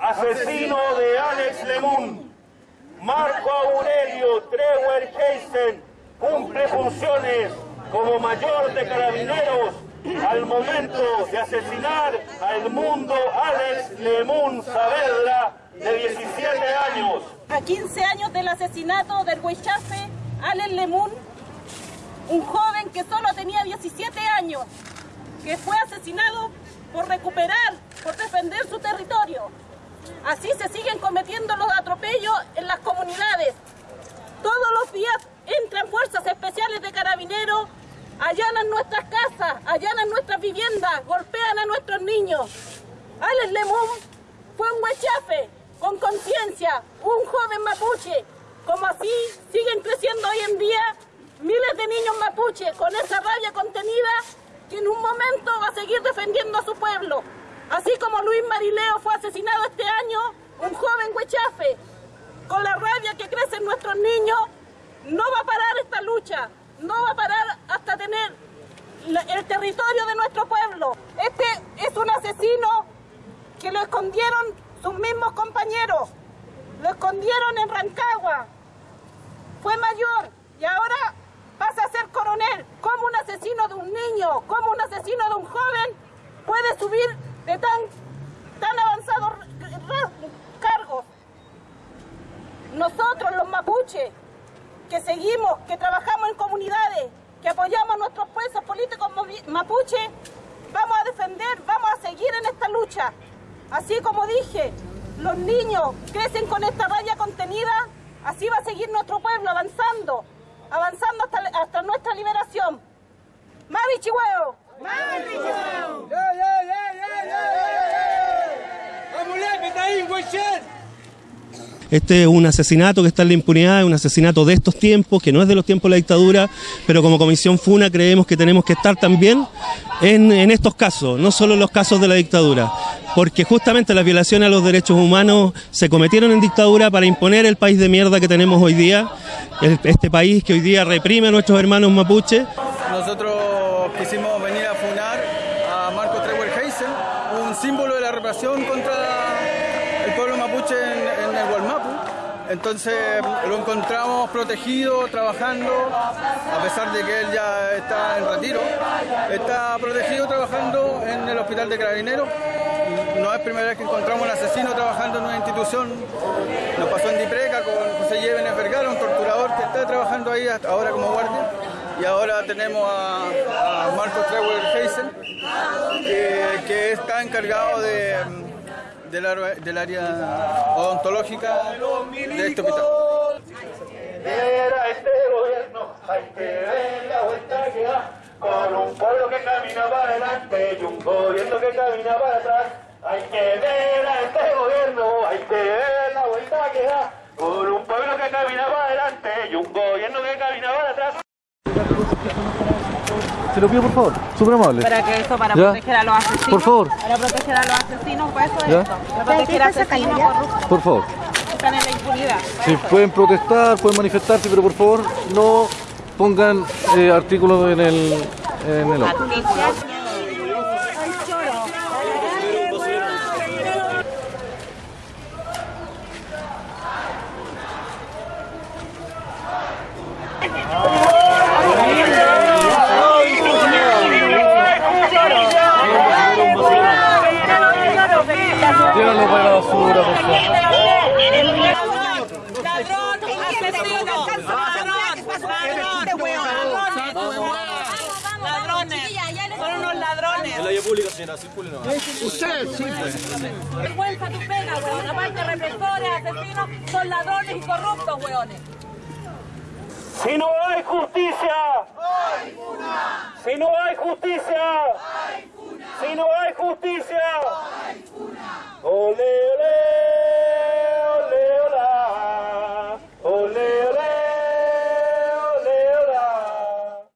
asesino de Alex Lemun. Marco Aurelio Treuer Heisen cumple funciones como mayor de carabineros al momento de asesinar al mundo Alex Lemun Saavedra, de 17 años. A 15 años del asesinato del Huichafe, Alex Lemun, un joven que solo tenía 17 años, que fue asesinado por recuperar, por defender su territorio. Así se siguen cometiendo los atropellos en las comunidades. Todos los días entran fuerzas especiales de carabineros, allanan nuestras casas, allanan nuestras viviendas, golpean a nuestros niños. Alex Lemón fue un huechafe con conciencia, un joven mapuche. Como así siguen creciendo hoy en día miles de niños mapuche con esa rabia contenida que en un momento va a seguir defendiendo a su pueblo. Así como Luis Marileo fue asesinado este año, un joven huechafe, con la rabia que crece en nuestros niños, no va a parar esta lucha, no va a parar hasta tener el territorio de nuestro pueblo. Este es un asesino que lo escondieron sus mismos compañeros, lo escondieron en Rancagua, fue mayor y ahora pasa a ser coronel. ¿Cómo un asesino de un niño, como un asesino de un joven puede subir de tan, tan avanzados cargos? Nosotros, los mapuches, que seguimos, que trabajamos en comunidades, que apoyamos a nuestros presos políticos mapuches, vamos a defender, vamos a seguir en esta lucha. Así como dije, los niños crecen con esta raya contenida, así va a seguir nuestro pueblo avanzando, avanzando hasta, hasta nuestra liberación. ¡Mavi Chihuahua! ¡Mavi Chihuahua! ¡Ya, ya, ya, ya, ya! ¡Vamos, ahí, este es un asesinato que está en la impunidad, es un asesinato de estos tiempos, que no es de los tiempos de la dictadura, pero como Comisión FUNA creemos que tenemos que estar también en, estos casos, no solo en los casos de la dictadura, porque justamente las violaciones a los derechos humanos se cometieron en dictadura para imponer el país de mierda que tenemos hoy día, este país que hoy día reprime a nuestros hermanos mapuches. Nosotros quisimos venir a funar a Marco Treuer Heisen, un símbolo de la represión contra mapuche en, el Gualmapu. Entonces lo encontramos protegido, trabajando, a pesar de que él ya está en retiro. Está protegido trabajando en el Hospital de Carabineros. No es primera vez que encontramos un asesino trabajando en una institución. Nos pasó en Dipreca con José Llévenes Vergara, un torturador que está trabajando ahí hasta ahora como guardia. Y ahora tenemos a, Marcos Treuer Heisen, que está encargado de del, área odontológica de este hospital. Este gobierno, hay que ver la vuelta que da, con un pueblo que camina para adelante y un gobierno que camina para atrás. Hay que ver a este gobierno, hay que ver la vuelta que da, con un pueblo que camina para adelante y un gobierno que camina para atrás. Se lo pido por favor, súper amable. Para que eso, para proteger a los asesinos. Por favor. Para proteger a los asesinos, pues eso es esto. Para proteger a asesinos corruptos. Por favor. Están en la impunidad. Si pueden protestar, pueden manifestarse, pero por favor no pongan eh, artículos en el, en el Llévalo para la basura, por favor. Ladrón, ladrones, son unos ladrones. Señora, público. Usted, sí, Vergüenza tu pena, weón. Aparte, represores, asesinos, son ladrones y corruptos, weones. Si no hay justicia, hay Si no hay justicia, hay Si no hay justicia, hay Ole, ole.